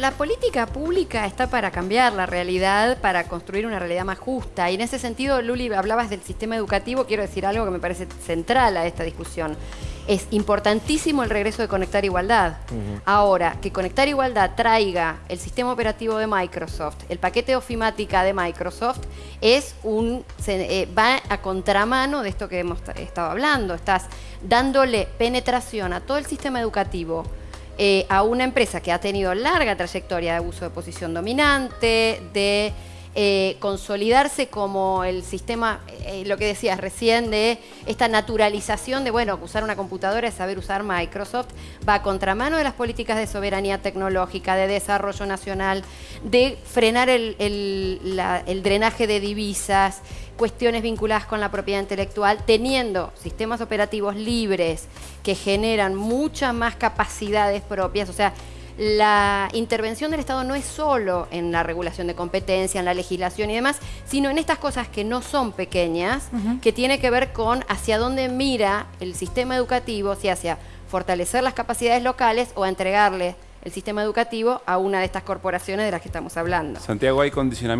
la política pública está para cambiar la realidad, para construir una realidad más justa. Y en ese sentido, Luli, hablabas del sistema educativo, quiero decir algo que me parece central a esta discusión. Es importantísimo el regreso de Conectar Igualdad. Ahora, que Conectar Igualdad traiga el sistema operativo de Microsoft, el paquete de ofimática de Microsoft, es un, eh, va a contramano de esto que hemos estado hablando. Estás dándole penetración a todo el sistema educativo eh, a una empresa que ha tenido larga trayectoria de abuso de posición dominante, de eh, consolidarse como el sistema, eh, lo que decías recién, de esta naturalización de, bueno, usar una computadora es saber usar Microsoft, va a contramano de las políticas de soberanía tecnológica, de desarrollo nacional, de frenar el drenaje de divisas, cuestiones vinculadas con la propiedad intelectual, teniendo sistemas operativos libres que generan muchas más capacidades propias, o sea, la intervención del Estado no es solo en la regulación de competencia, en la legislación y demás, sino en estas cosas que no son pequeñas, que tiene que ver con hacia dónde mira el sistema educativo, si hacia fortalecer las capacidades locales o entregarle el sistema educativo a una de estas corporaciones de las que estamos hablando. Santiago, hay condicionamiento